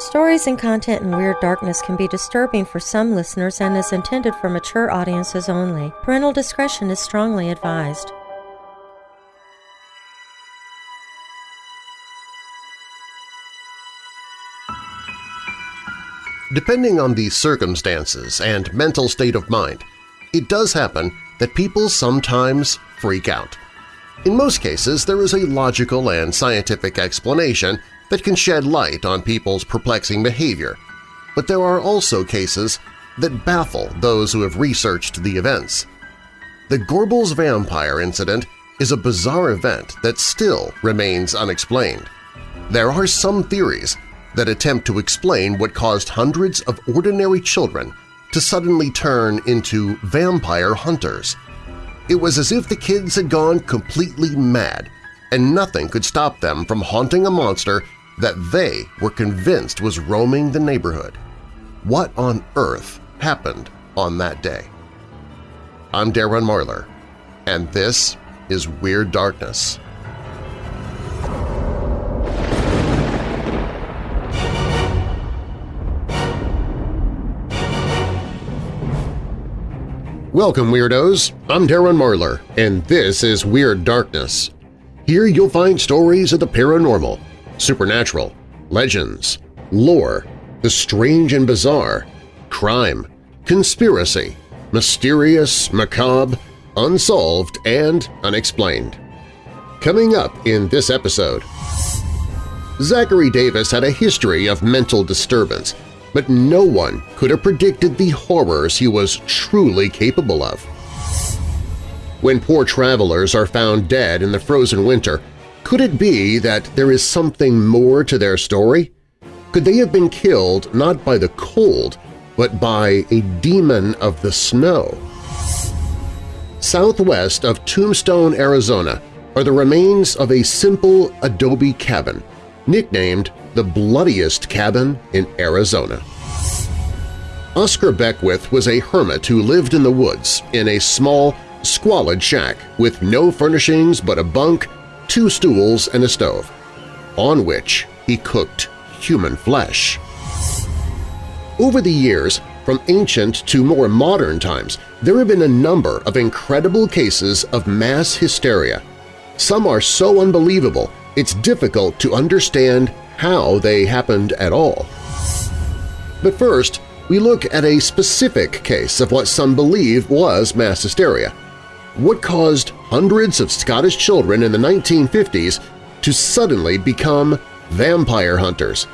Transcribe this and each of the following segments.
Stories and content in Weird Darkness can be disturbing for some listeners and is intended for mature audiences only. Parental discretion is strongly advised. Depending on the circumstances and mental state of mind, it does happen that people sometimes freak out. In most cases, there is a logical and scientific explanation that can shed light on people's perplexing behavior, but there are also cases that baffle those who have researched the events. The Gorbals vampire incident is a bizarre event that still remains unexplained. There are some theories that attempt to explain what caused hundreds of ordinary children to suddenly turn into vampire hunters. It was as if the kids had gone completely mad, and nothing could stop them from haunting a monster that they were convinced was roaming the neighborhood. What on earth happened on that day? I'm Darren Marlar, and this is Weird Darkness. Welcome, Weirdos! I'm Darren Marlar, and this is Weird Darkness. Here you'll find stories of the paranormal, supernatural, legends, lore, the strange and bizarre, crime, conspiracy, mysterious, macabre, unsolved, and unexplained. Coming up in this episode… Zachary Davis had a history of mental disturbance – but no one could have predicted the horrors he was truly capable of. When poor travelers are found dead in the frozen winter, could it be that there is something more to their story? Could they have been killed not by the cold, but by a demon of the snow? Southwest of Tombstone, Arizona are the remains of a simple adobe cabin, nicknamed the bloodiest cabin in Arizona. Oscar Beckwith was a hermit who lived in the woods in a small, squalid shack with no furnishings but a bunk, two stools, and a stove, on which he cooked human flesh. Over the years, from ancient to more modern times, there have been a number of incredible cases of mass hysteria. Some are so unbelievable it's difficult to understand how they happened at all. But first, we look at a specific case of what some believe was mass hysteria. What caused hundreds of Scottish children in the 1950s to suddenly become vampire hunters?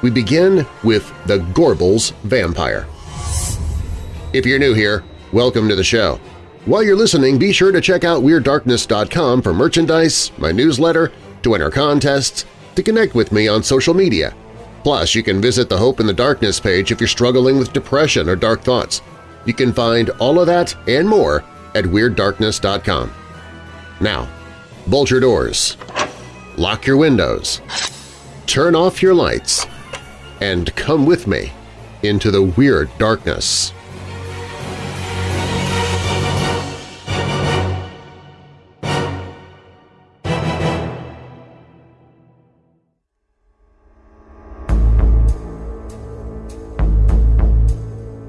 We begin with the Gorbals vampire. If you're new here, welcome to the show. While you're listening, be sure to check out WeirdDarkness.com for merchandise, my newsletter, to enter contests, to connect with me on social media. Plus, you can visit the Hope in the Darkness page if you're struggling with depression or dark thoughts. You can find all of that and more at WeirdDarkness.com. Now, bolt your doors, lock your windows, turn off your lights, and come with me into the Weird Darkness.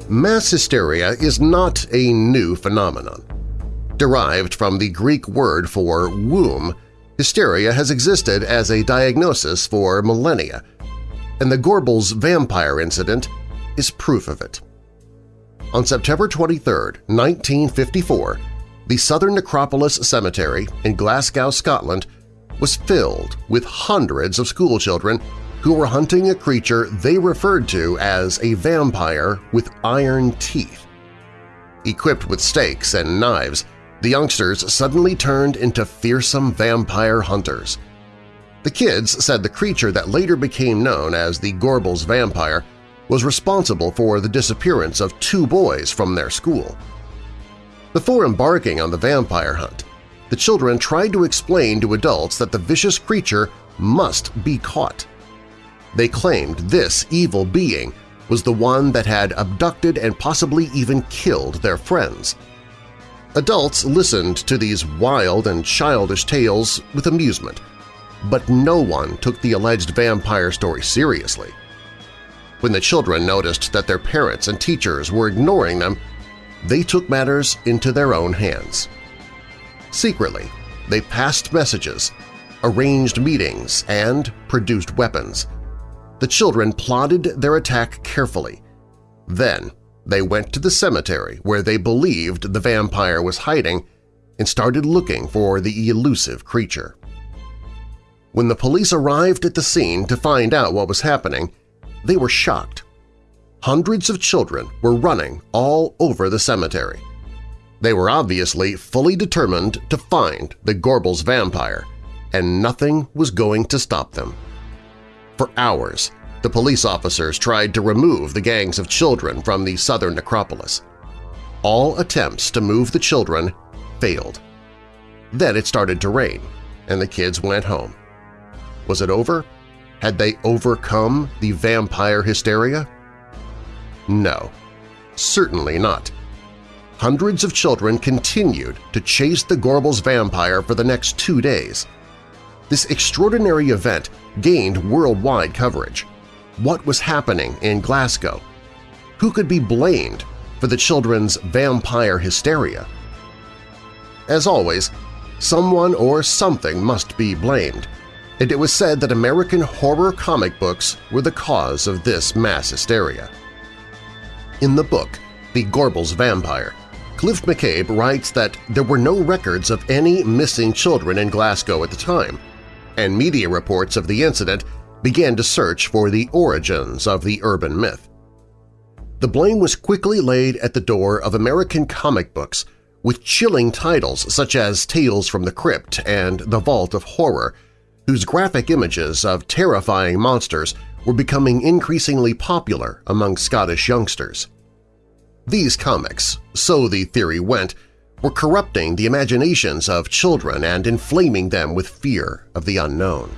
Mass hysteria is not a new phenomenon. Derived from the Greek word for womb, hysteria has existed as a diagnosis for millennia, and the Gorbals vampire incident is proof of it. On September 23, 1954, the Southern Necropolis Cemetery in Glasgow, Scotland was filled with hundreds of schoolchildren who were hunting a creature they referred to as a vampire with iron teeth. Equipped with stakes and knives, the youngsters suddenly turned into fearsome vampire hunters. The kids said the creature that later became known as the Gorbals vampire was responsible for the disappearance of two boys from their school. Before embarking on the vampire hunt, the children tried to explain to adults that the vicious creature must be caught. They claimed this evil being was the one that had abducted and possibly even killed their friends. Adults listened to these wild and childish tales with amusement, but no one took the alleged vampire story seriously. When the children noticed that their parents and teachers were ignoring them, they took matters into their own hands. Secretly, they passed messages, arranged meetings, and produced weapons. The children plotted their attack carefully. Then they went to the cemetery where they believed the vampire was hiding and started looking for the elusive creature. When the police arrived at the scene to find out what was happening, they were shocked. Hundreds of children were running all over the cemetery. They were obviously fully determined to find the Gorbals vampire, and nothing was going to stop them. For hours, the police officers tried to remove the gangs of children from the southern necropolis. All attempts to move the children failed. Then it started to rain, and the kids went home. Was it over? Had they overcome the vampire hysteria? No, certainly not. Hundreds of children continued to chase the Gorbals vampire for the next two days. This extraordinary event gained worldwide coverage. What was happening in Glasgow? Who could be blamed for the children's vampire hysteria? As always, someone or something must be blamed, and it was said that American horror comic books were the cause of this mass hysteria. In the book, The Gorbals Vampire, Cliff McCabe writes that there were no records of any missing children in Glasgow at the time, and media reports of the incident began to search for the origins of the urban myth. The blame was quickly laid at the door of American comic books with chilling titles such as Tales from the Crypt and The Vault of Horror, whose graphic images of terrifying monsters were becoming increasingly popular among Scottish youngsters. These comics, so the theory went, were corrupting the imaginations of children and inflaming them with fear of the unknown.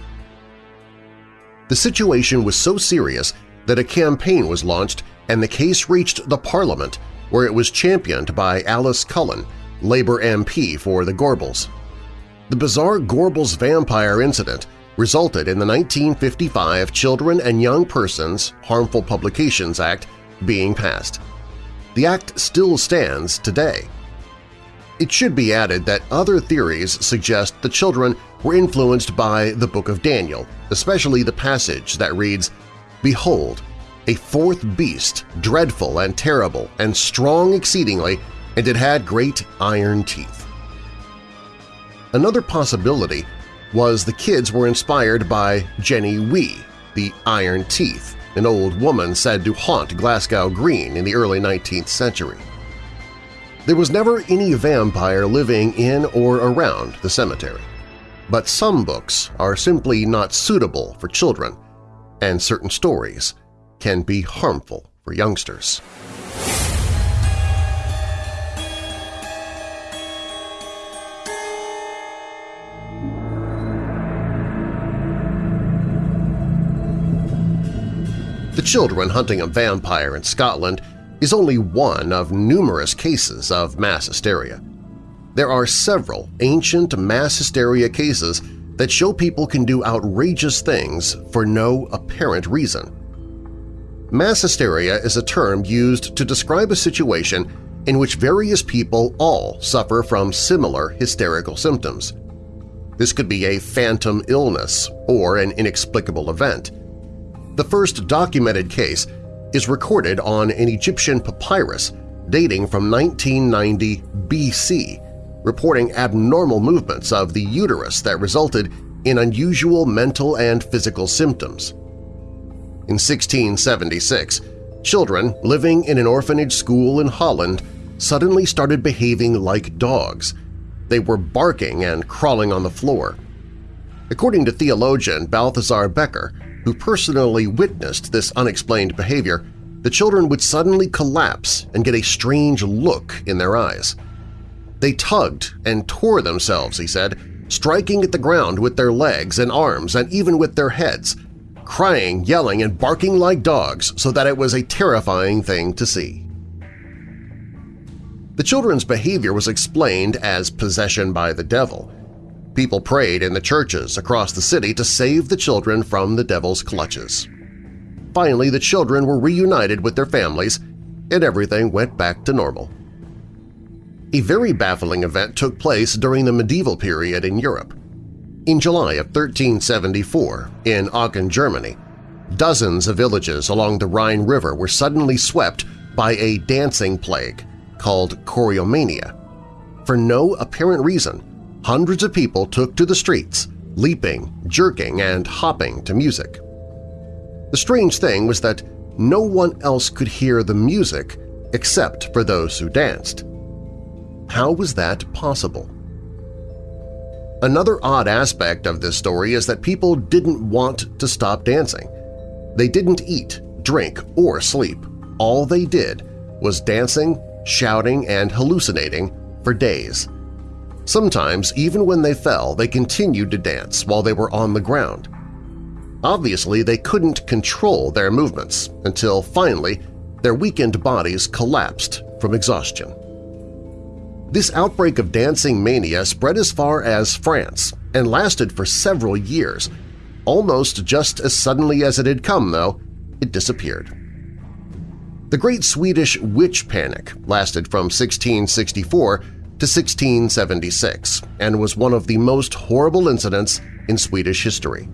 The situation was so serious that a campaign was launched and the case reached the Parliament where it was championed by Alice Cullen, Labour MP for the Gorbals. The bizarre Gorbals vampire incident resulted in the 1955 Children and Young Persons Harmful Publications Act being passed. The act still stands today. It should be added that other theories suggest the children were influenced by the Book of Daniel, especially the passage that reads, Behold, a fourth beast, dreadful and terrible, and strong exceedingly, and it had great iron teeth. Another possibility was the kids were inspired by Jenny Wee, the Iron Teeth, an old woman said to haunt Glasgow Green in the early 19th century. There was never any vampire living in or around the cemetery, but some books are simply not suitable for children, and certain stories can be harmful for youngsters. The children hunting a vampire in Scotland is only one of numerous cases of mass hysteria. There are several ancient mass hysteria cases that show people can do outrageous things for no apparent reason. Mass hysteria is a term used to describe a situation in which various people all suffer from similar hysterical symptoms. This could be a phantom illness or an inexplicable event. The first documented case is recorded on an Egyptian papyrus dating from 1990 BC, reporting abnormal movements of the uterus that resulted in unusual mental and physical symptoms. In 1676, children living in an orphanage school in Holland suddenly started behaving like dogs. They were barking and crawling on the floor. According to theologian Balthasar Bekker, who personally witnessed this unexplained behavior, the children would suddenly collapse and get a strange look in their eyes. They tugged and tore themselves, he said, striking at the ground with their legs and arms and even with their heads, crying, yelling, and barking like dogs so that it was a terrifying thing to see. The children's behavior was explained as possession by the devil. People prayed in the churches across the city to save the children from the devil's clutches. finally the children were reunited with their families and everything went back to normal. A very baffling event took place during the medieval period in Europe. In July of 1374, in Aachen, Germany, dozens of villages along the Rhine River were suddenly swept by a dancing plague called choreomania. For no apparent reason, hundreds of people took to the streets, leaping, jerking, and hopping to music. The strange thing was that no one else could hear the music except for those who danced. How was that possible? Another odd aspect of this story is that people didn't want to stop dancing. They didn't eat, drink, or sleep. All they did was dancing, shouting, and hallucinating for days. Sometimes, even when they fell, they continued to dance while they were on the ground. Obviously, they couldn't control their movements until finally their weakened bodies collapsed from exhaustion. This outbreak of dancing mania spread as far as France and lasted for several years. Almost just as suddenly as it had come, though, it disappeared. The Great Swedish Witch Panic lasted from 1664 to 1676 and was one of the most horrible incidents in Swedish history.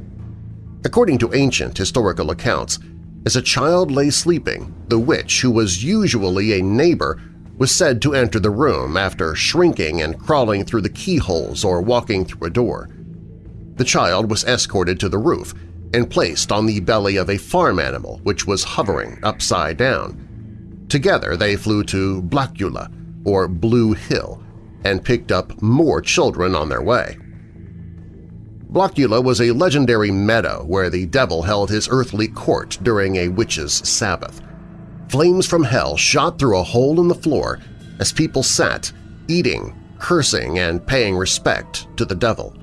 According to ancient historical accounts, as a child lay sleeping, the witch, who was usually a neighbor, was said to enter the room after shrinking and crawling through the keyholes or walking through a door. The child was escorted to the roof and placed on the belly of a farm animal which was hovering upside down. Together they flew to Blockula, or Blue Hill, and picked up more children on their way. Blockula was a legendary meadow where the devil held his earthly court during a witch's Sabbath. Flames from hell shot through a hole in the floor as people sat, eating, cursing, and paying respect to the devil.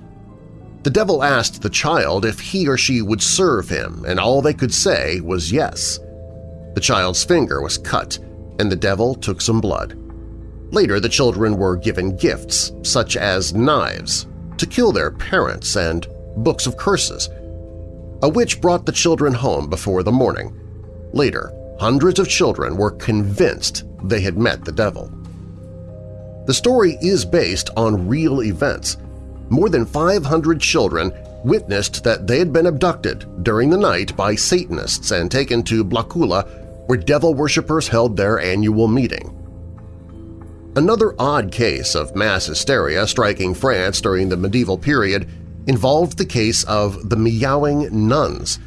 The devil asked the child if he or she would serve him, and all they could say was yes. The child's finger was cut, and the devil took some blood. Later, the children were given gifts, such as knives, to kill their parents and books of curses. A witch brought the children home before the morning. Later, hundreds of children were convinced they had met the devil. The story is based on real events. More than 500 children witnessed that they had been abducted during the night by Satanists and taken to Blockula where devil worshippers held their annual meeting. Another odd case of mass hysteria striking France during the medieval period involved the case of the meowing nuns.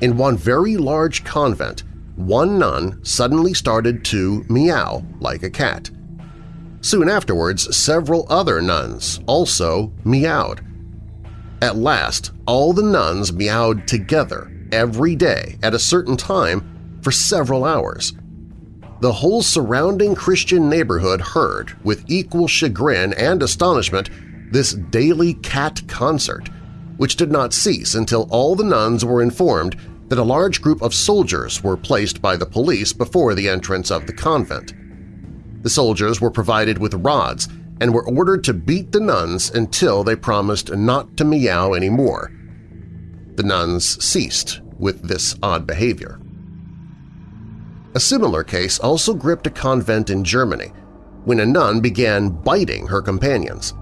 In one very large convent, one nun suddenly started to meow like a cat. Soon afterwards, several other nuns also meowed. At last, all the nuns meowed together every day at a certain time for several hours. The whole surrounding Christian neighborhood heard, with equal chagrin and astonishment, this daily cat concert, which did not cease until all the nuns were informed that a large group of soldiers were placed by the police before the entrance of the convent. The soldiers were provided with rods and were ordered to beat the nuns until they promised not to meow anymore. The nuns ceased with this odd behavior. A similar case also gripped a convent in Germany when a nun began biting her companions.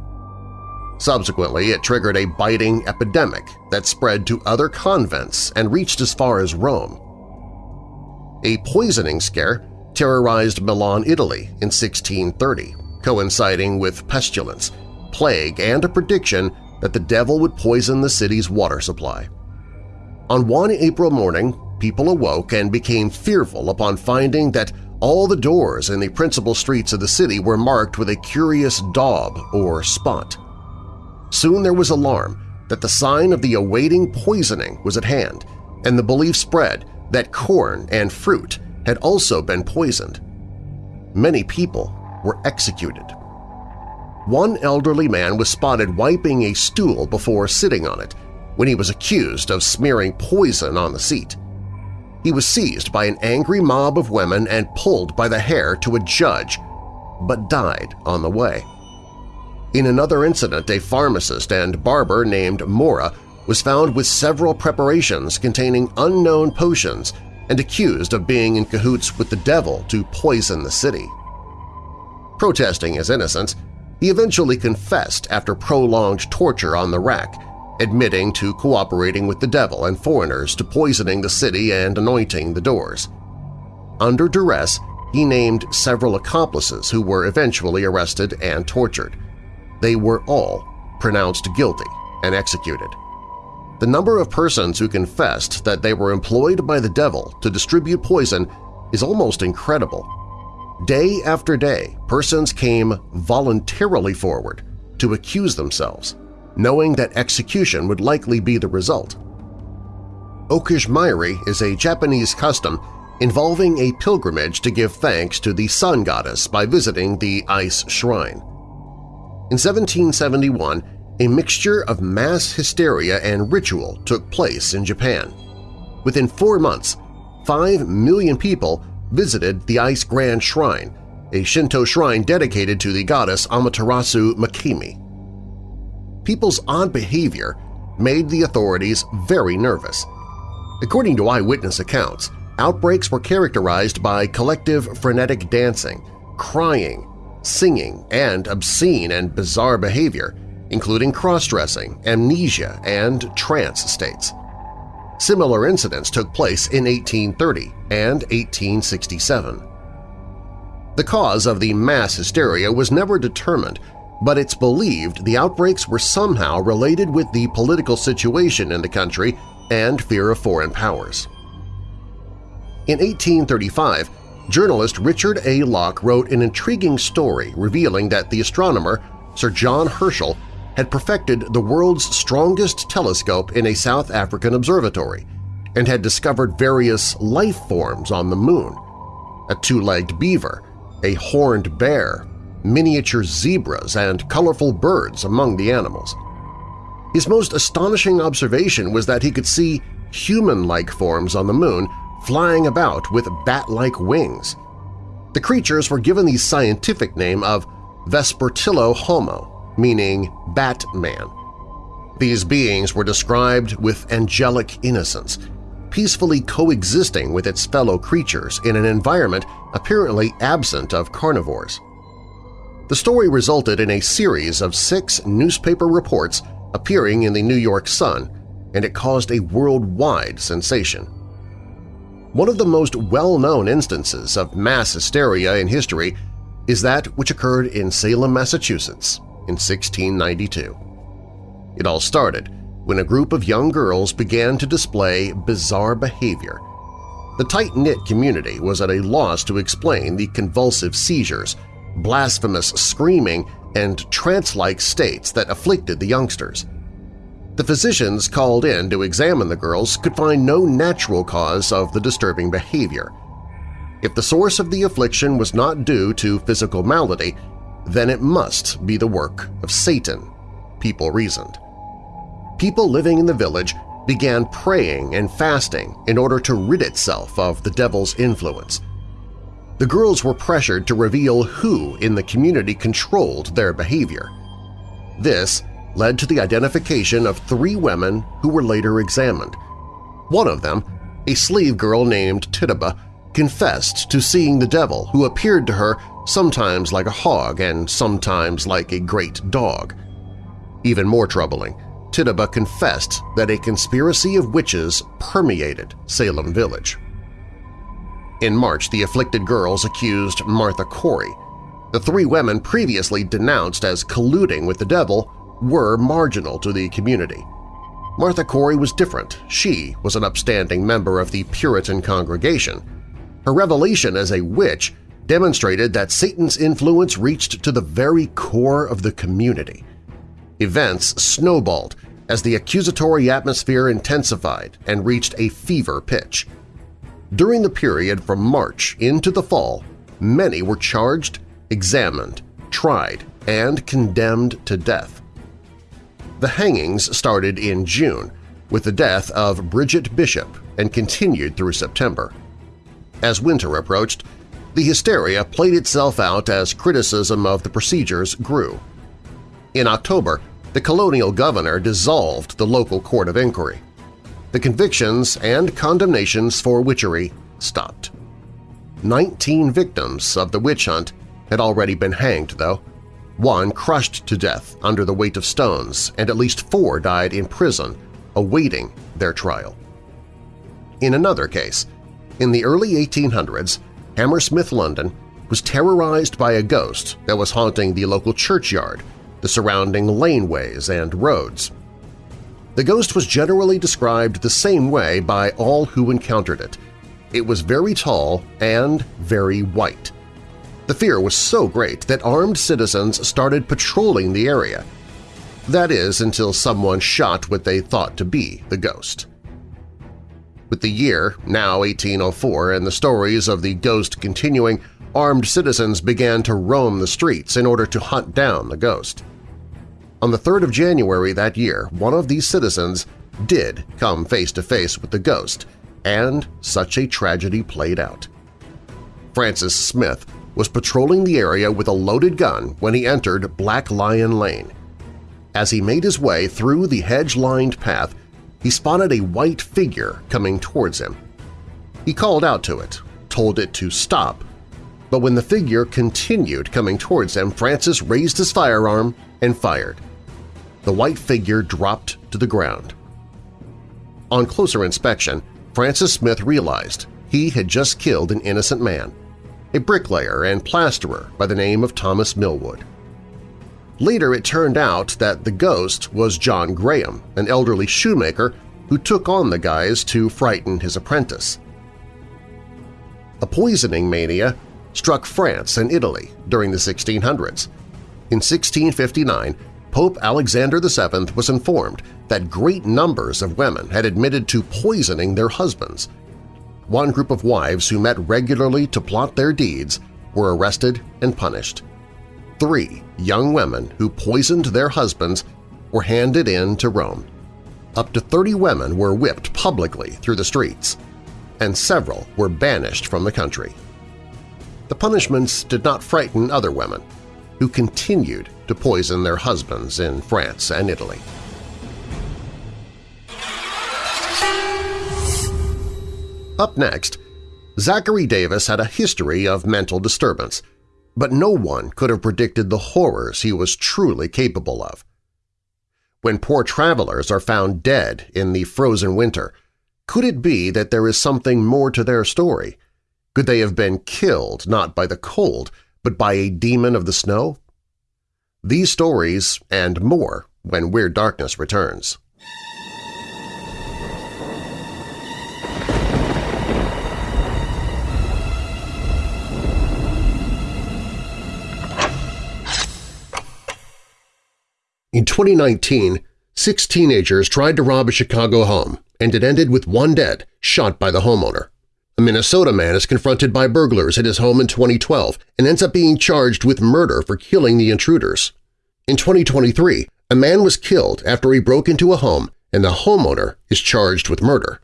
Subsequently, it triggered a biting epidemic that spread to other convents and reached as far as Rome. A poisoning scare terrorized Milan, Italy in 1630, coinciding with pestilence, plague, and a prediction that the devil would poison the city's water supply. On one April morning, people awoke and became fearful upon finding that all the doors in the principal streets of the city were marked with a curious daub or spot. Soon there was alarm that the sign of the awaiting poisoning was at hand, and the belief spread that corn and fruit had also been poisoned. Many people were executed. One elderly man was spotted wiping a stool before sitting on it when he was accused of smearing poison on the seat. He was seized by an angry mob of women and pulled by the hair to a judge, but died on the way. In another incident, a pharmacist and barber named Mora was found with several preparations containing unknown potions and accused of being in cahoots with the devil to poison the city. Protesting his innocence, he eventually confessed after prolonged torture on the rack, admitting to cooperating with the devil and foreigners to poisoning the city and anointing the doors. Under duress, he named several accomplices who were eventually arrested and tortured. They were all pronounced guilty and executed. The number of persons who confessed that they were employed by the devil to distribute poison is almost incredible. Day after day, persons came voluntarily forward to accuse themselves, knowing that execution would likely be the result. Okagemairi is a Japanese custom involving a pilgrimage to give thanks to the sun goddess by visiting the Ise shrine. In 1771, a mixture of mass hysteria and ritual took place in Japan. Within four months, five million people visited the Ise Grand Shrine, a Shinto shrine dedicated to the goddess Amaterasu Omikami. People's odd behavior made the authorities very nervous. According to eyewitness accounts, outbreaks were characterized by collective frenetic dancing, crying, singing, and obscene and bizarre behavior, including cross-dressing, amnesia, and trance states. Similar incidents took place in 1830 and 1867. The cause of the mass hysteria was never determined, but it's believed the outbreaks were somehow related with the political situation in the country and fear of foreign powers. In 1835, journalist Richard A. Locke wrote an intriguing story revealing that the astronomer Sir John Herschel had perfected the world's strongest telescope in a South African observatory and had discovered various life forms on the moon – a two-legged beaver, a horned bear, miniature zebras, and colorful birds among the animals. His most astonishing observation was that he could see human-like forms on the moon flying about with bat-like wings. The creatures were given the scientific name of Vespertilio homo, meaning Batman. These beings were described with angelic innocence, peacefully coexisting with its fellow creatures in an environment apparently absent of carnivores. The story resulted in a series of six newspaper reports appearing in the New York Sun, and it caused a worldwide sensation. One of the most well-known instances of mass hysteria in history is that which occurred in Salem, Massachusetts in 1692. It all started when a group of young girls began to display bizarre behavior. The tight-knit community was at a loss to explain the convulsive seizures, blasphemous screaming, and trance-like states that afflicted the youngsters. The physicians called in to examine the girls could find no natural cause of the disturbing behavior. If the source of the affliction was not due to physical malady, then it must be the work of Satan, people reasoned. People living in the village began praying and fasting in order to rid itself of the devil's influence. The girls were pressured to reveal who in the community controlled their behavior. This led to the identification of three women who were later examined. One of them, a slave girl named Tituba, confessed to seeing the devil who appeared to her sometimes like a hog and sometimes like a great dog. Even more troubling, Tituba confessed that a conspiracy of witches permeated Salem Village. In March, the afflicted girls accused Martha Corey. The three women previously denounced as colluding with the devil were marginal to the community. Martha Corey was different. She was an upstanding member of the Puritan congregation. Her revelation as a witch demonstrated that Satan's influence reached to the very core of the community. Events snowballed as the accusatory atmosphere intensified and reached a fever pitch. During the period from March into the fall, many were charged, examined, tried, and condemned to death. The hangings started in June with the death of Bridget Bishop and continued through September. As winter approached, the hysteria played itself out as criticism of the procedures grew. In October, the colonial governor dissolved the local court of inquiry. The convictions and condemnations for witchery stopped. Nineteen victims of the witch hunt had already been hanged, though, one crushed to death under the weight of stones, and at least four died in prison awaiting their trial. In another case, in the early 1800s, Hammersmith, London, was terrorized by a ghost that was haunting the local churchyard, the surrounding laneways and roads. The ghost was generally described the same way by all who encountered it. It was very tall and very white. The fear was so great that armed citizens started patrolling the area. That is, until someone shot what they thought to be the ghost. With the year, now 1804, and the stories of the ghost continuing, armed citizens began to roam the streets in order to hunt down the ghost. On the 3rd of January that year, one of these citizens did come face-to-face with the ghost, and such a tragedy played out. Francis Smith was patrolling the area with a loaded gun when he entered Black Lion Lane. As he made his way through the hedge-lined path, he spotted a white figure coming towards him. He called out to it, told it to stop, but when the figure continued coming towards him, Francis raised his firearm and fired. The white figure dropped to the ground. On closer inspection, Francis Smith realized he had just killed an innocent man a bricklayer and plasterer by the name of Thomas Millwood. Later it turned out that the ghost was John Graham, an elderly shoemaker who took on the guise to frighten his apprentice. A poisoning mania struck France and Italy during the 1600s. In 1659, Pope Alexander VII was informed that great numbers of women had admitted to poisoning their husbands – one group of wives who met regularly to plot their deeds were arrested and punished. Three young women who poisoned their husbands were handed in to Rome. Up to 30 women were whipped publicly through the streets, and several were banished from the country. The punishments did not frighten other women, who continued to poison their husbands in France and Italy. Up next, Zachary Davis had a history of mental disturbance, but no one could have predicted the horrors he was truly capable of. When poor travelers are found dead in the frozen winter, could it be that there is something more to their story? Could they have been killed not by the cold, but by a demon of the snow? These stories and more when Weird Darkness returns. In 2019, six teenagers tried to rob a Chicago home, and it ended with one dead, shot by the homeowner. A Minnesota man is confronted by burglars at his home in 2012 and ends up being charged with murder for killing the intruders. In 2023, a man was killed after he broke into a home and the homeowner is charged with murder.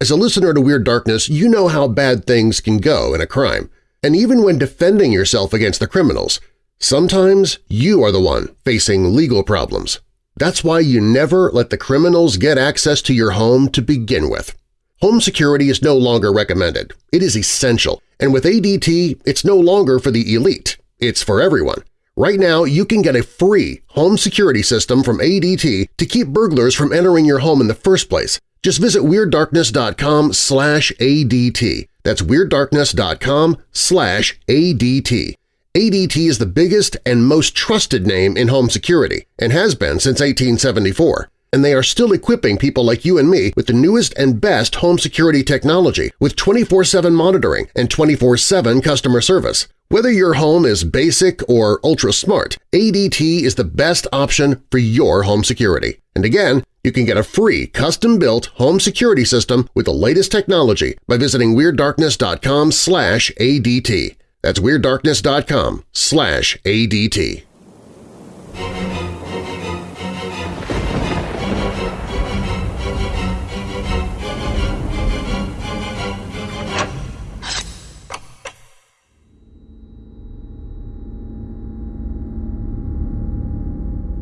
As a listener to Weird Darkness, you know how bad things can go in a crime, and even when defending yourself against the criminals, Sometimes you are the one facing legal problems. That's why you never let the criminals get access to your home to begin with. Home security is no longer recommended. It is essential, and with ADT, it's no longer for the elite. It's for everyone. Right now, you can get a free home security system from ADT to keep burglars from entering your home in the first place. Just visit WeirdDarkness.com slash ADT. That's WeirdDarkness.com slash ADT. ADT is the biggest and most trusted name in home security and has been since 1874, and they are still equipping people like you and me with the newest and best home security technology with 24-7 monitoring and 24-7 customer service. Whether your home is basic or ultra-smart, ADT is the best option for your home security. And again, you can get a free custom-built home security system with the latest technology by visiting WeirdDarkness.com slash ADT. That's WeirdDarkness.com slash ADT.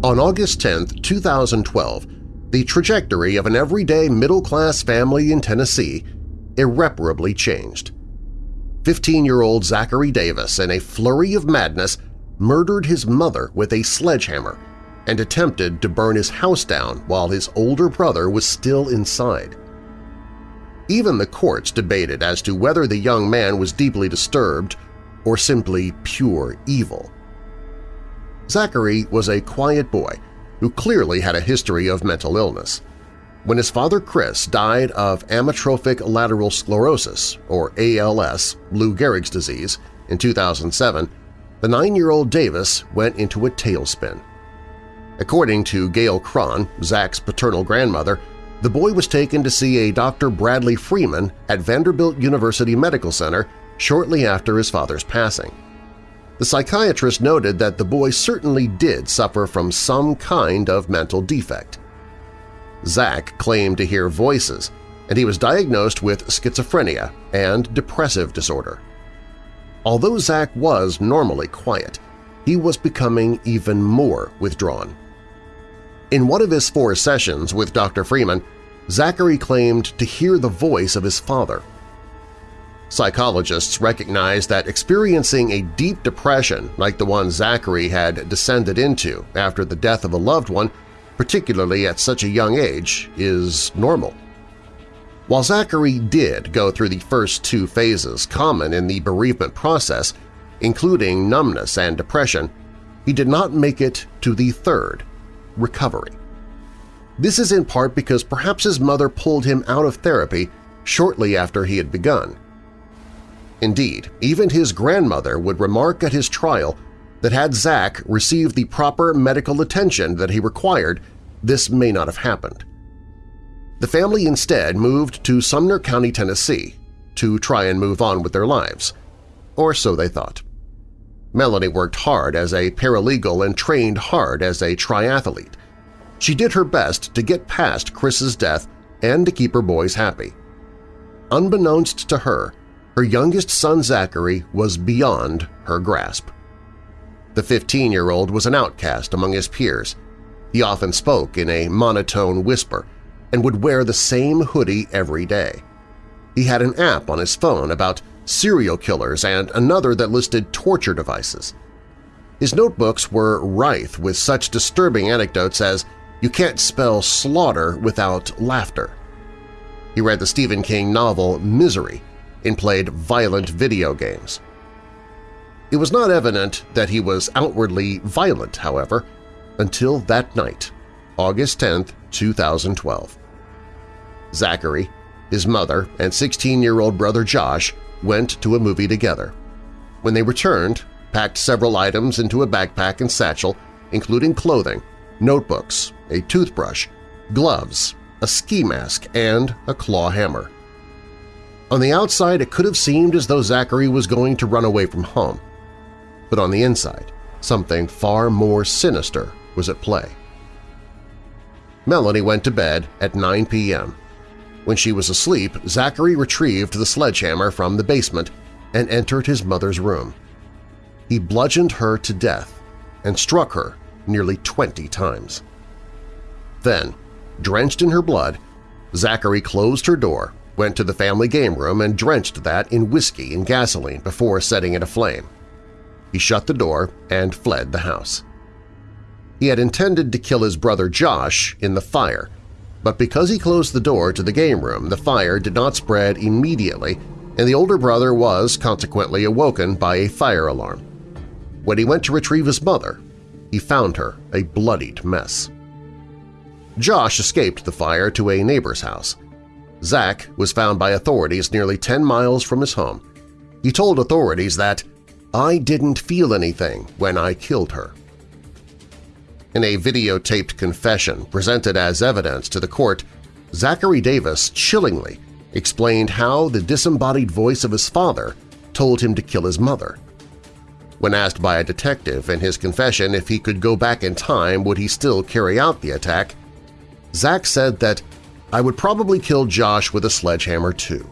On August 10, 2012, the trajectory of an everyday middle-class family in Tennessee irreparably changed. 15-year-old Zachary Davis, in a flurry of madness, murdered his mother with a sledgehammer and attempted to burn his house down while his older brother was still inside. Even the courts debated as to whether the young man was deeply disturbed or simply pure evil. Zachary was a quiet boy who clearly had a history of mental illness. When his father Chris died of amyotrophic lateral sclerosis, or ALS, Lou Gehrig's disease, in 2007, the nine-year-old Davis went into a tailspin. According to Gail Cron, Zach's paternal grandmother, the boy was taken to see a Dr. Bradley Freeman at Vanderbilt University Medical Center shortly after his father's passing. The psychiatrist noted that the boy certainly did suffer from some kind of mental defect. Zach claimed to hear voices, and he was diagnosed with schizophrenia and depressive disorder. Although Zach was normally quiet, he was becoming even more withdrawn. In one of his four sessions with Dr. Freeman, Zachary claimed to hear the voice of his father Psychologists recognize that experiencing a deep depression like the one Zachary had descended into after the death of a loved one, particularly at such a young age, is normal. While Zachary did go through the first two phases common in the bereavement process, including numbness and depression, he did not make it to the third, recovery. This is in part because perhaps his mother pulled him out of therapy shortly after he had begun, Indeed, even his grandmother would remark at his trial that had Zach received the proper medical attention that he required, this may not have happened. The family instead moved to Sumner County, Tennessee, to try and move on with their lives, or so they thought. Melanie worked hard as a paralegal and trained hard as a triathlete. She did her best to get past Chris's death and to keep her boys happy. Unbeknownst to her, her youngest son Zachary was beyond her grasp. The 15-year-old was an outcast among his peers. He often spoke in a monotone whisper and would wear the same hoodie every day. He had an app on his phone about serial killers and another that listed torture devices. His notebooks were rife with such disturbing anecdotes as you can't spell slaughter without laughter. He read the Stephen King novel Misery and played violent video games. It was not evident that he was outwardly violent, however, until that night, August 10, 2012. Zachary, his mother, and 16-year-old brother Josh went to a movie together. When they returned, packed several items into a backpack and satchel, including clothing, notebooks, a toothbrush, gloves, a ski mask, and a claw hammer. On the outside, it could have seemed as though Zachary was going to run away from home. But on the inside, something far more sinister was at play. Melanie went to bed at 9 p.m. When she was asleep, Zachary retrieved the sledgehammer from the basement and entered his mother's room. He bludgeoned her to death and struck her nearly 20 times. Then, drenched in her blood, Zachary closed her door went to the family game room and drenched that in whiskey and gasoline before setting it aflame. He shut the door and fled the house. He had intended to kill his brother Josh in the fire, but because he closed the door to the game room, the fire did not spread immediately and the older brother was consequently awoken by a fire alarm. When he went to retrieve his mother, he found her a bloodied mess. Josh escaped the fire to a neighbor's house. Zach was found by authorities nearly 10 miles from his home. He told authorities that, I didn't feel anything when I killed her. In a videotaped confession presented as evidence to the court, Zachary Davis chillingly explained how the disembodied voice of his father told him to kill his mother. When asked by a detective in his confession if he could go back in time would he still carry out the attack, Zach said that I would probably kill Josh with a sledgehammer too.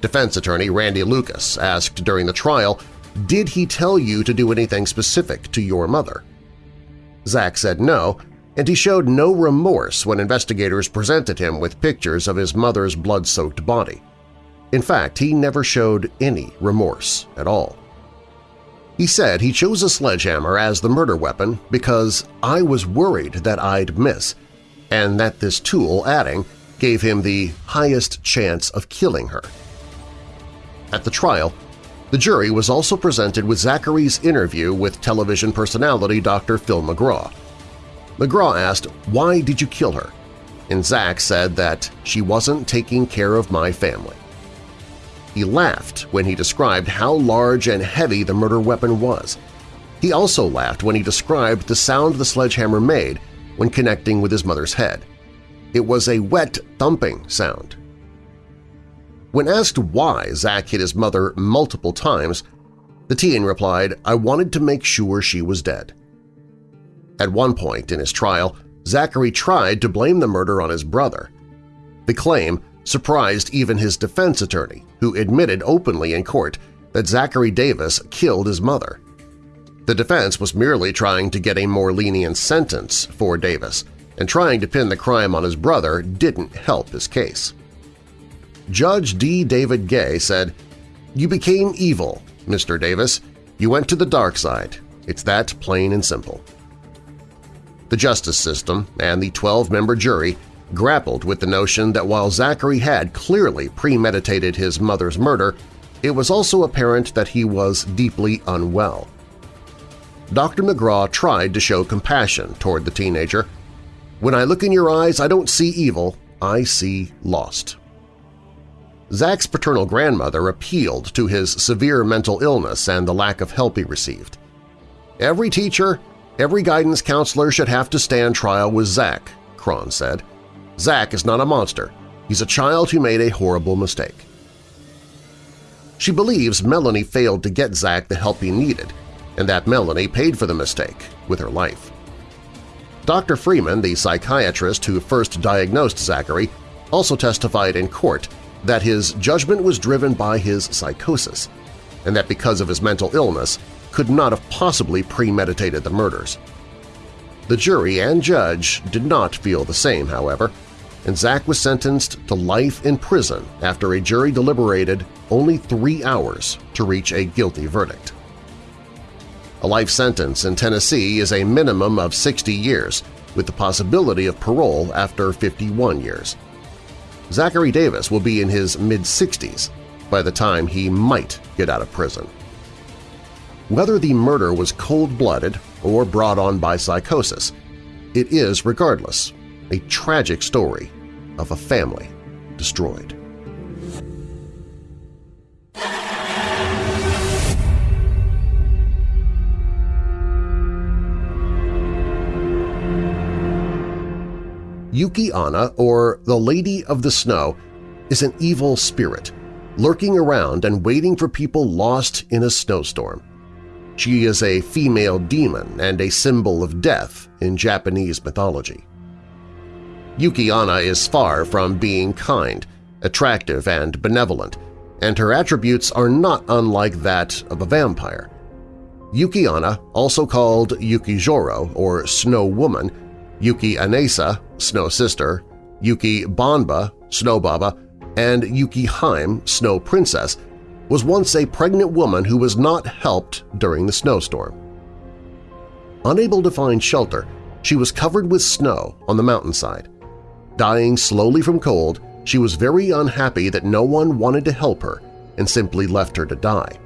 Defense attorney Randy Lucas asked during the trial, did he tell you to do anything specific to your mother? Zach said no, and he showed no remorse when investigators presented him with pictures of his mother's blood-soaked body. In fact, he never showed any remorse at all. He said he chose a sledgehammer as the murder weapon because I was worried that I'd miss, and that this tool, adding, gave him the highest chance of killing her. At the trial, the jury was also presented with Zachary's interview with television personality Dr. Phil McGraw. McGraw asked, why did you kill her? And Zach said that she wasn't taking care of my family. He laughed when he described how large and heavy the murder weapon was. He also laughed when he described the sound the sledgehammer made when connecting with his mother's head. It was a wet thumping sound. When asked why Zach hit his mother multiple times, the teen replied, I wanted to make sure she was dead. At one point in his trial, Zachary tried to blame the murder on his brother. The claim surprised even his defense attorney, who admitted openly in court that Zachary Davis killed his mother. The defense was merely trying to get a more lenient sentence for Davis, and trying to pin the crime on his brother didn't help his case. Judge D. David Gay said, You became evil, Mr. Davis. You went to the dark side. It's that plain and simple. The justice system and the 12-member jury grappled with the notion that while Zachary had clearly premeditated his mother's murder, it was also apparent that he was deeply unwell. Dr. McGraw tried to show compassion toward the teenager. When I look in your eyes, I don't see evil, I see lost. Zach's paternal grandmother appealed to his severe mental illness and the lack of help he received. Every teacher, every guidance counselor should have to stand trial with Zach, Cron said. Zach is not a monster. He's a child who made a horrible mistake. She believes Melanie failed to get Zach the help he needed, and that Melanie paid for the mistake with her life. Dr. Freeman, the psychiatrist who first diagnosed Zachary, also testified in court that his judgment was driven by his psychosis, and that because of his mental illness could not have possibly premeditated the murders. The jury and judge did not feel the same, however, and Zach was sentenced to life in prison after a jury deliberated only three hours to reach a guilty verdict. A life sentence in Tennessee is a minimum of 60 years, with the possibility of parole after 51 years. Zachary Davis will be in his mid-60s by the time he might get out of prison. Whether the murder was cold-blooded or brought on by psychosis, it is, regardless, a tragic story of a family destroyed. Yuki-onna, or the Lady of the Snow, is an evil spirit, lurking around and waiting for people lost in a snowstorm. She is a female demon and a symbol of death in Japanese mythology. Yuki-onna is far from being kind, attractive, and benevolent, and her attributes are not unlike that of a vampire. Yuki-onna, also called Yukijoro or Snow Woman, Yuki Anesa, Snow Sister, Yuki Banba, Snow Baba, and Yuki-hime, Snow Princess, was once a pregnant woman who was not helped during the snowstorm. Unable to find shelter, she was covered with snow on the mountainside. Dying slowly from cold, she was very unhappy that no one wanted to help her and simply left her to die.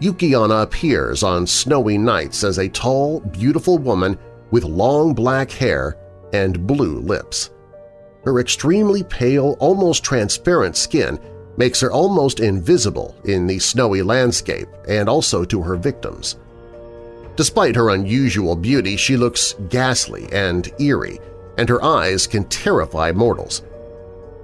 Yuki-onna appears on snowy nights as a tall, beautiful woman with long black hair and blue lips. Her extremely pale, almost transparent skin makes her almost invisible in the snowy landscape and also to her victims. Despite her unusual beauty, she looks ghastly and eerie, and her eyes can terrify mortals.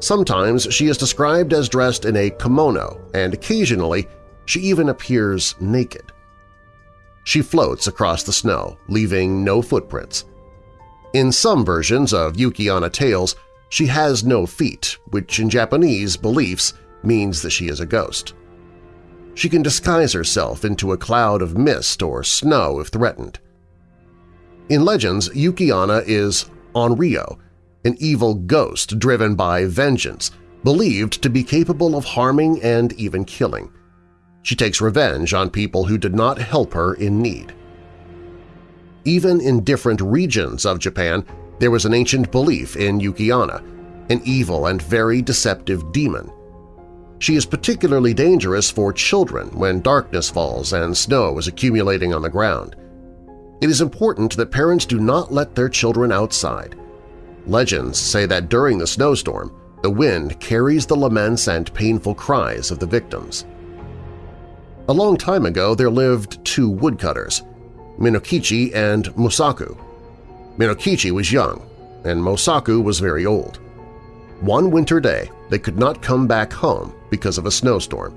Sometimes she is described as dressed in a kimono, and occasionally she even appears naked. She floats across the snow, leaving no footprints. In some versions of Yuki-onna tales, she has no feet, which in Japanese beliefs means that she is a ghost. She can disguise herself into a cloud of mist or snow if threatened. In legends, Yuki-onna is Onryo, an evil ghost driven by vengeance, believed to be capable of harming and even killing. She takes revenge on people who did not help her in need. Even in different regions of Japan, there was an ancient belief in Yuki-onna, an evil and very deceptive demon. She is particularly dangerous for children when darkness falls and snow is accumulating on the ground. It is important that parents do not let their children outside. Legends say that during the snowstorm, the wind carries the laments and painful cries of the victims. A long time ago there lived two woodcutters, Minokichi and Musaku. Minokichi was young, and Musaku was very old. One winter day they could not come back home because of a snowstorm.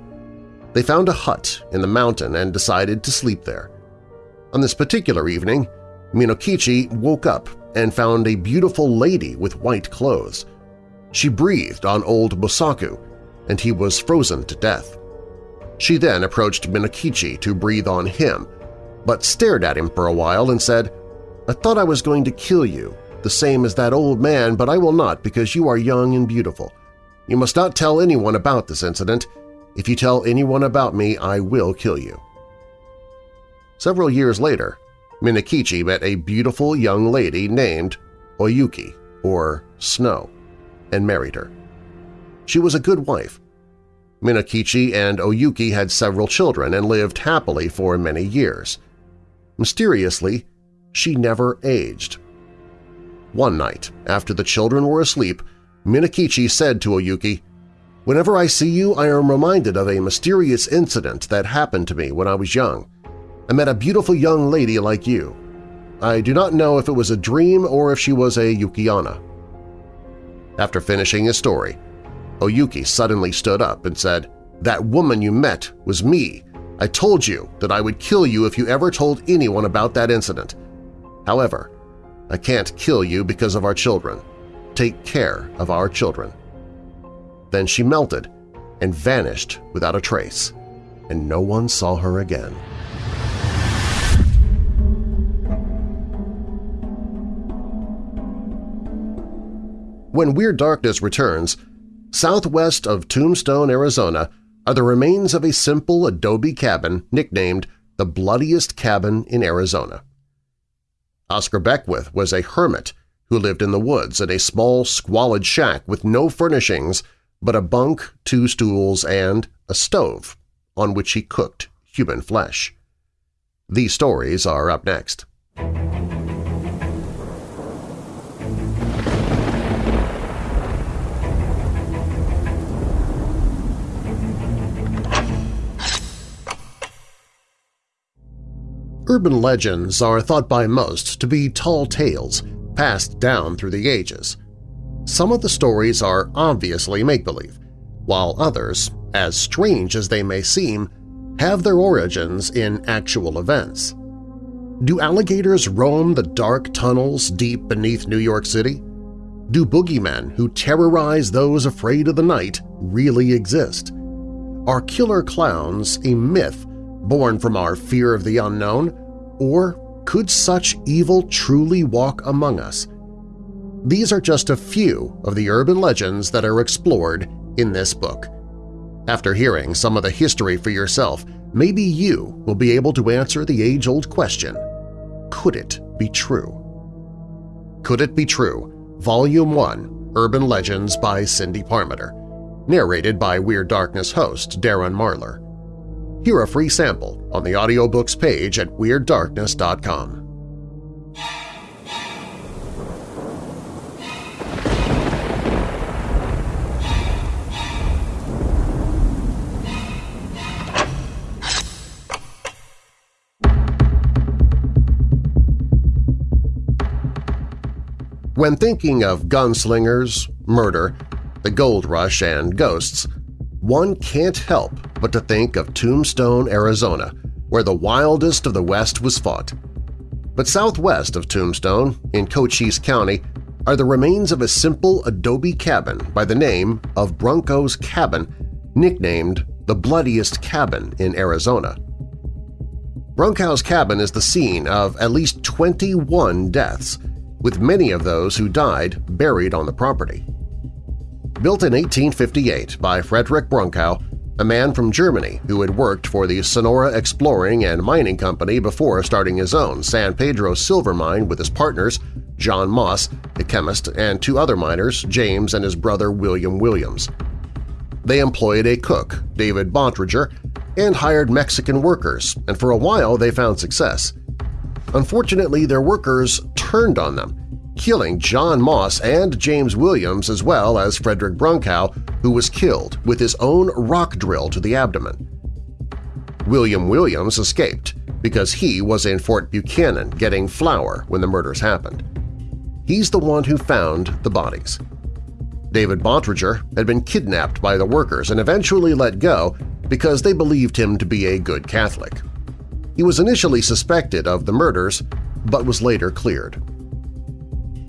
They found a hut in the mountain and decided to sleep there. On this particular evening, Minokichi woke up and found a beautiful lady with white clothes. She breathed on old Musaku, and he was frozen to death. She then approached Minokichi to breathe on him, but stared at him for a while and said, I thought I was going to kill you, the same as that old man, but I will not because you are young and beautiful. You must not tell anyone about this incident. If you tell anyone about me, I will kill you. Several years later, Minokichi met a beautiful young lady named Oyuki, or Snow and married her. She was a good wife. Minokichi and Oyuki had several children and lived happily for many years. Mysteriously, she never aged. One night, after the children were asleep, Minokichi said to Oyuki, Whenever I see you, I am reminded of a mysterious incident that happened to me when I was young. I met a beautiful young lady like you. I do not know if it was a dream or if she was a Yuki-onna. After finishing his story, Oyuki suddenly stood up and said, That woman you met was me. I told you that I would kill you if you ever told anyone about that incident. However, I can't kill you because of our children. Take care of our children. Then she melted and vanished without a trace, and no one saw her again. When Weird Darkness returns, southwest of Tombstone, Arizona are the remains of a simple adobe cabin nicknamed the bloodiest cabin in Arizona. Oscar Beckwith was a hermit who lived in the woods in a small, squalid shack with no furnishings but a bunk, two stools, and a stove on which he cooked human flesh. These stories are up next. Urban legends are thought by most to be tall tales passed down through the ages. Some of the stories are obviously make-believe, while others, as strange as they may seem, have their origins in actual events. Do alligators roam the dark tunnels deep beneath New York City? Do boogeymen who terrorize those afraid of the night really exist? Are killer clowns a myth born from our fear of the unknown, or could such evil truly walk among us? These are just a few of the urban legends that are explored in this book. After hearing some of the history for yourself, maybe you will be able to answer the age-old question, could it be true? Could It Be True? Volume 1, Urban Legends by Cindy Parmenter, narrated by Weird Darkness host Darren Marlar. Hear a free sample on the audiobooks page at WeirdDarkness.com. When thinking of gunslingers, murder, the gold rush, and ghosts, one can't help but to think of Tombstone, Arizona, where the wildest of the West was fought. But southwest of Tombstone, in Cochise County, are the remains of a simple adobe cabin by the name of Brunckow's Cabin, nicknamed the bloodiest cabin in Arizona. Brunckow's Cabin is the scene of at least 21 deaths, with many of those who died buried on the property. Built in 1858 by Frederick Brunckow, a man from Germany who had worked for the Sonora Exploring and Mining Company before starting his own San Pedro silver mine with his partners John Moss, a chemist, and two other miners, James and his brother William Williams. They employed a cook, David Bontrager, and hired Mexican workers, and for a while they found success. Unfortunately, their workers turned on them, killing John Moss and James Williams as well as Frederick Brunckow, who was killed with his own rock drill to the abdomen. William Williams escaped because he was in Fort Buchanan getting flour when the murders happened. He's the one who found the bodies. David Bontrager had been kidnapped by the workers and eventually let go because they believed him to be a good Catholic. He was initially suspected of the murders, but was later cleared.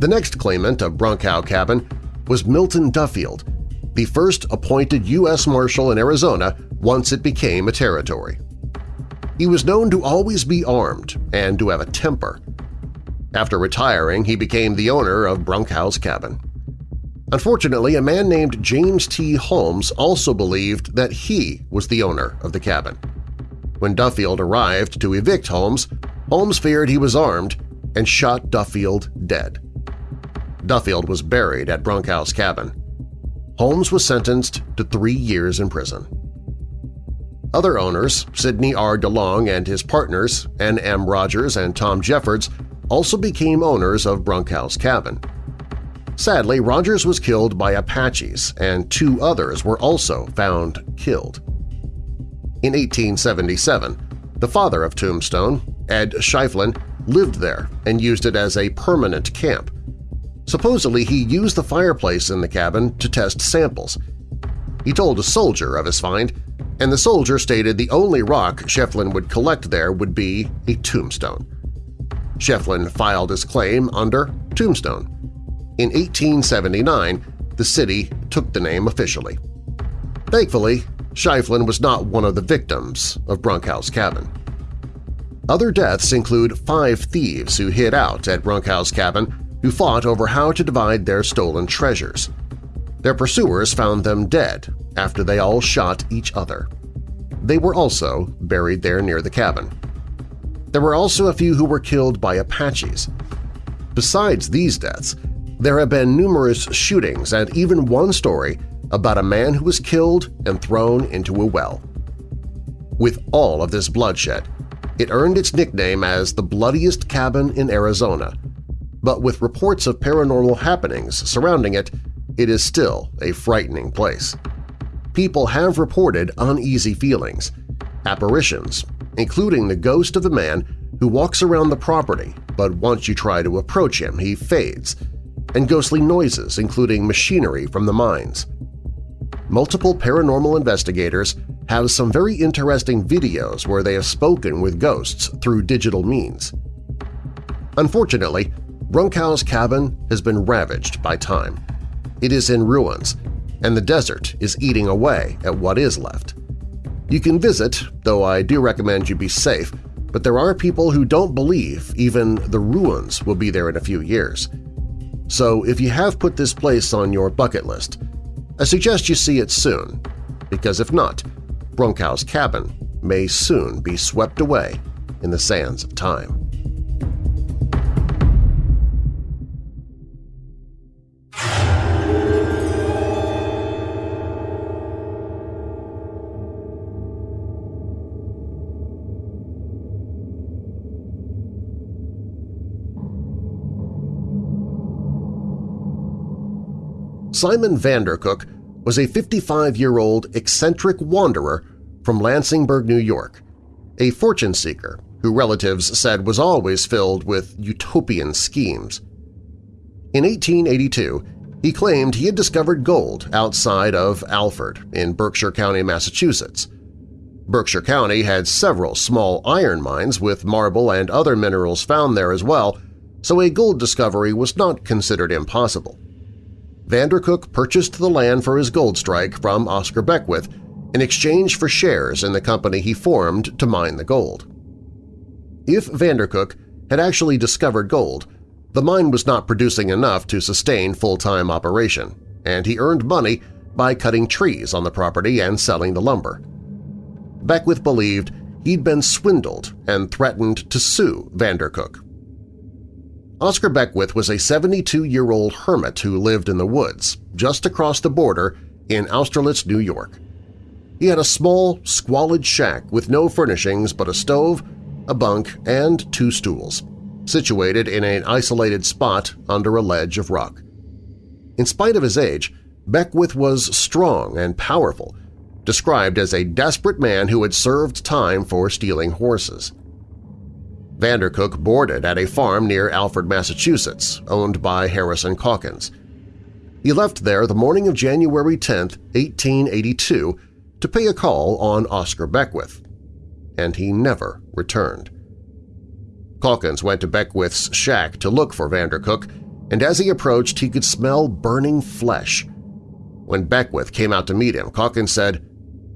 The next claimant of Brunckow Cabin was Milton Duffield, the first appointed U.S. Marshal in Arizona once it became a territory. He was known to always be armed and to have a temper. After retiring, he became the owner of Brunckow's Cabin. Unfortunately, a man named James T. Holmes also believed that he was the owner of the cabin. When Duffield arrived to evict Holmes, Holmes feared he was armed and shot Duffield dead. Duffield was buried at Brunckow's Cabin. Holmes was sentenced to three years in prison. Other owners, Sidney R. DeLong and his partners, N. M. Rogers and Tom Jeffords, also became owners of Brunckow's Cabin. Sadly, Rogers was killed by Apaches, and two others were also found killed. In 1877, the father of Tombstone, Ed Schieffelin, lived there and used it as a permanent camp. Supposedly, he used the fireplace in the cabin to test samples. He told a soldier of his find, and the soldier stated the only rock Schieffelin would collect there would be a tombstone. Schieffelin filed his claim under Tombstone. In 1879, the city took the name officially. Thankfully, Schieffelin was not one of the victims of Brunckow's Cabin. Other deaths include five thieves who hid out at Brunckow's Cabin who fought over how to divide their stolen treasures. Their pursuers found them dead after they all shot each other. They were also buried there near the cabin. There were also a few who were killed by Apaches. Besides these deaths, there have been numerous shootings and even one story about a man who was killed and thrown into a well. With all of this bloodshed, it earned its nickname as the bloodiest cabin in Arizona but with reports of paranormal happenings surrounding it, it is still a frightening place. People have reported uneasy feelings, apparitions, including the ghost of a man who walks around the property, but once you try to approach him, he fades, and ghostly noises including machinery from the mines. Multiple paranormal investigators have some very interesting videos where they have spoken with ghosts through digital means. Unfortunately, Brunckow's cabin has been ravaged by time. It is in ruins, and the desert is eating away at what is left. You can visit, though I do recommend you be safe, but there are people who don't believe even the ruins will be there in a few years. So if you have put this place on your bucket list, I suggest you see it soon, because if not, Brunckow's Cabin may soon be swept away in the sands of time. Simon Vandercook was a 55-year-old eccentric wanderer from Lansingburgh, New York, a fortune seeker who relatives said was always filled with utopian schemes. In 1882, he claimed he had discovered gold outside of Alford in Berkshire County, Massachusetts. Berkshire County had several small iron mines with marble and other minerals found there as well, so a gold discovery was not considered impossible. Vandercook purchased the land for his gold strike from Oscar Beckwith in exchange for shares in the company he formed to mine the gold. If Vandercook had actually discovered gold, the mine was not producing enough to sustain full-time operation, and he earned money by cutting trees on the property and selling the lumber. Beckwith believed he'd been swindled and threatened to sue Vandercook. Oscar Beckwith was a 72-year-old hermit who lived in the woods just across the border in Austerlitz, New York. He had a small, squalid shack with no furnishings but a stove, a bunk, and two stools, situated in an isolated spot under a ledge of rock. In spite of his age, Beckwith was strong and powerful, described as a desperate man who had served time for stealing horses. Vandercook boarded at a farm near Alford, Massachusetts, owned by Harrison Calkins. He left there the morning of January 10, 1882, to pay a call on Oscar Beckwith, and he never returned. Calkins went to Beckwith's shack to look for Vandercook, and as he approached he could smell burning flesh. When Beckwith came out to meet him, Calkins said,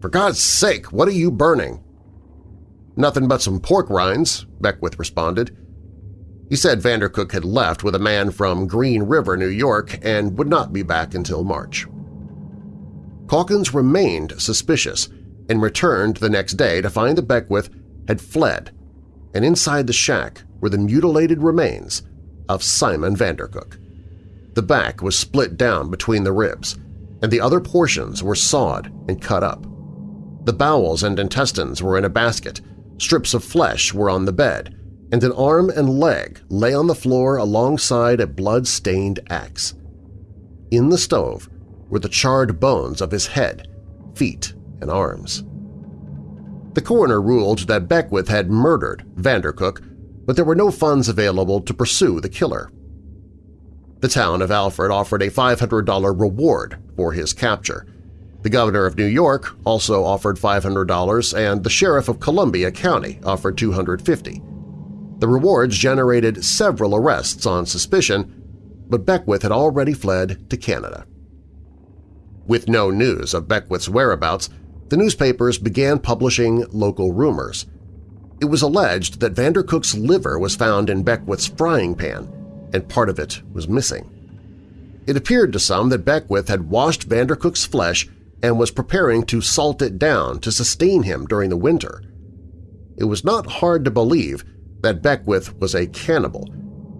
"'For God's sake, what are you burning?' "'Nothing but some pork rinds,' Beckwith responded. He said Vandercook had left with a man from Green River, New York, and would not be back until March. Calkins remained suspicious and returned the next day to find that Beckwith had fled, and inside the shack were the mutilated remains of Simon Vandercook. The back was split down between the ribs, and the other portions were sawed and cut up. The bowels and intestines were in a basket, strips of flesh were on the bed, and an arm and leg lay on the floor alongside a blood-stained axe. In the stove were the charred bones of his head, feet, and arms. The coroner ruled that Beckwith had murdered Vandercook, but there were no funds available to pursue the killer. The town of Alford offered a $500 reward for his capture. The governor of New York also offered $500 and the sheriff of Columbia County offered $250. The rewards generated several arrests on suspicion, but Beckwith had already fled to Canada. With no news of Beckwith's whereabouts, the newspapers began publishing local rumors. It was alleged that Vandercook's liver was found in Beckwith's frying pan, and part of it was missing. It appeared to some that Beckwith had washed Vandercook's flesh and was preparing to salt it down to sustain him during the winter. It was not hard to believe that Beckwith was a cannibal.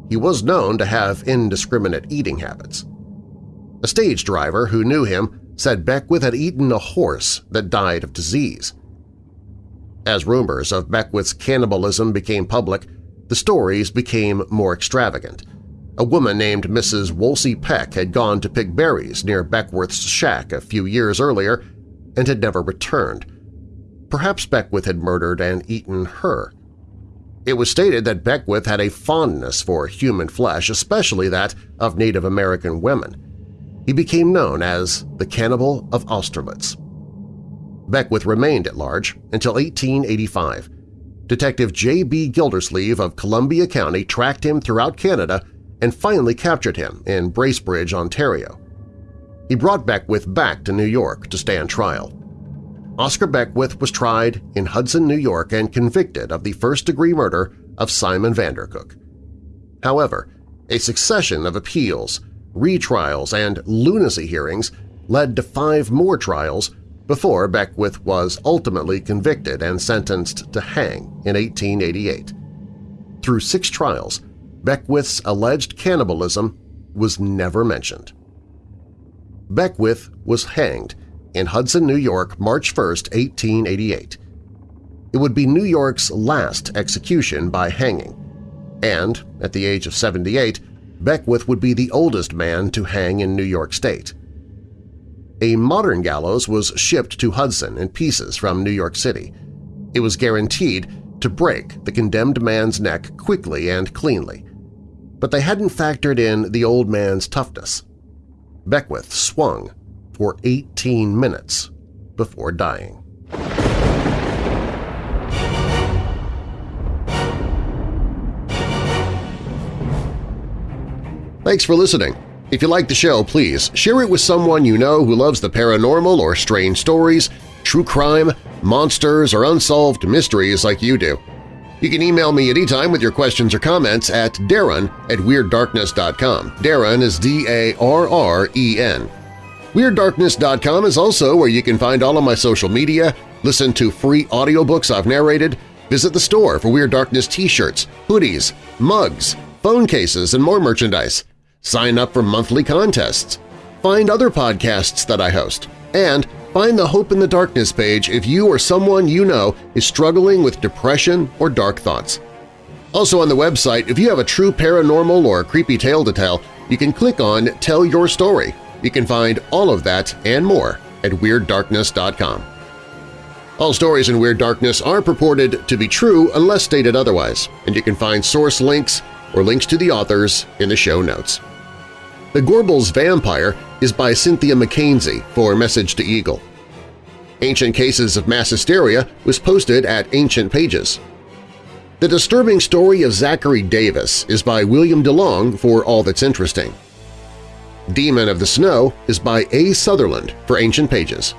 He was known to have indiscriminate eating habits. A stage driver who knew him said Beckwith had eaten a horse that died of disease. As rumors of Beckwith's cannibalism became public, the stories became more extravagant. A woman named Mrs. Wolsey Peck had gone to pick berries near Beckwith's shack a few years earlier and had never returned. Perhaps Beckwith had murdered and eaten her. It was stated that Beckwith had a fondness for human flesh, especially that of Native American women. He became known as the Cannibal of Austerlitz. Beckwith remained at large until 1885. Detective J.B. Gildersleeve of Columbia County tracked him throughout Canada and finally captured him in Bracebridge, Ontario. He brought Beckwith back to New York to stand trial. Oscar Beckwith was tried in Hudson, New York and convicted of the first-degree murder of Simon Vandercook. However, a succession of appeals, retrials, and lunacy hearings led to five more trials before Beckwith was ultimately convicted and sentenced to hang in 1888. Through six trials, Beckwith's alleged cannibalism was never mentioned. Beckwith was hanged in Hudson, New York, March 1, 1888. It would be New York's last execution by hanging, and at the age of 78, Beckwith would be the oldest man to hang in New York State. A modern gallows was shipped to Hudson in pieces from New York City. It was guaranteed to break the condemned man's neck quickly and cleanly. But they hadn't factored in the old man's toughness. Beckwith swung for 18 minutes before dying. Thanks for listening. If you like the show, please share it with someone you know who loves the paranormal or strange stories, true crime, monsters, or unsolved mysteries like you do. You can email me anytime with your questions or comments at darren at WeirdDarkness.com. Darren is D-A-R-R-E-N. WeirdDarkness.com is also where you can find all of my social media, listen to free audiobooks I've narrated, visit the store for Weird Darkness t-shirts, hoodies, mugs, phone cases, and more merchandise. Sign up for monthly contests. Find other podcasts that I host. And Find the Hope in the Darkness page if you or someone you know is struggling with depression or dark thoughts. Also on the website, if you have a true paranormal or creepy tale to tell, you can click on Tell Your Story. You can find all of that and more at WeirdDarkness.com. All stories in Weird Darkness are purported to be true unless stated otherwise, and you can find source links or links to the authors in the show notes. The Gorbals Vampire is by Cynthia McKanzie for Message to Eagle. Ancient Cases of Mass Hysteria was posted at Ancient Pages. The Disturbing Story of Zachary Davis is by William DeLong for All That's Interesting. Demon of the Snow is by A. Sutherland for Ancient Pages.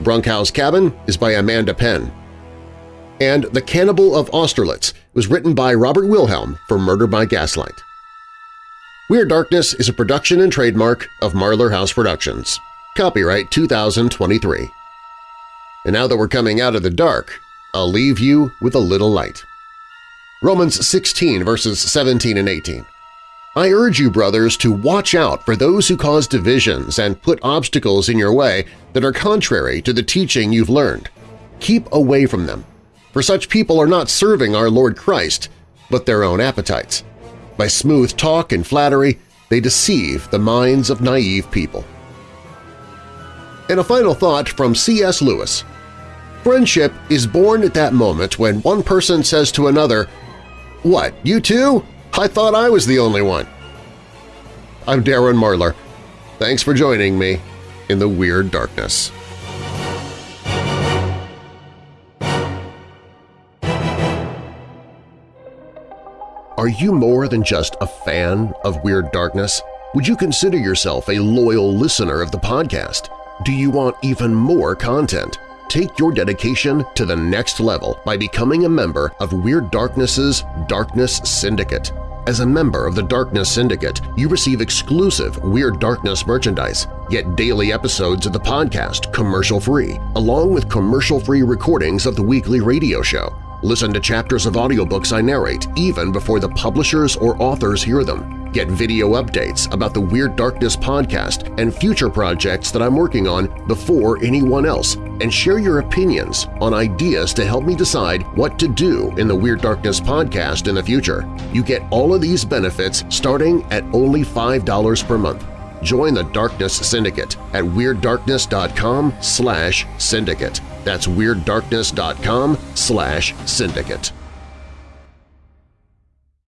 Brunckow's Cabin is by Amanda Penn. And The Cannibal of Austerlitz was written by Robert Wilhelm for Murder by Gaslight. Weird Darkness is a production and trademark of Marlar House Productions. Copyright 2023. And now that we're coming out of the dark, I'll leave you with a little light. Romans 16 verses 17 and 18. I urge you, brothers, to watch out for those who cause divisions and put obstacles in your way that are contrary to the teaching you've learned. Keep away from them, for such people are not serving our Lord Christ, but their own appetites. By smooth talk and flattery, they deceive the minds of naive people. And a final thought from C.S. Lewis. Friendship is born at that moment when one person says to another, What, you too? I thought I was the only one. I'm Darren Marlar. Thanks for joining me in the Weird Darkness. Are you more than just a fan of Weird Darkness? Would you consider yourself a loyal listener of the podcast? Do you want even more content? Take your dedication to the next level by becoming a member of Weird Darkness's Darkness Syndicate. As a member of the Darkness Syndicate, you receive exclusive Weird Darkness merchandise, get daily episodes of the podcast commercial-free, along with commercial-free recordings of the weekly radio show. Listen to chapters of audiobooks I narrate even before the publishers or authors hear them. Get video updates about the Weird Darkness podcast and future projects that I'm working on before anyone else, and share your opinions on ideas to help me decide what to do in the Weird Darkness podcast in the future. You get all of these benefits starting at only $5 per month. Join the Darkness Syndicate at WeirdDarkness.com slash syndicate. That's WeirdDarkness.com slash syndicate.